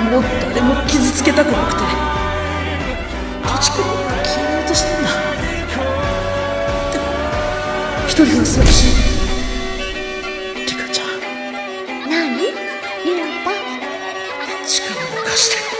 もう誰も傷つけたくなくて土地君を消えようとしたんだ。でも一人の寂しい。リカちゃん。何？リラタ力を貸して。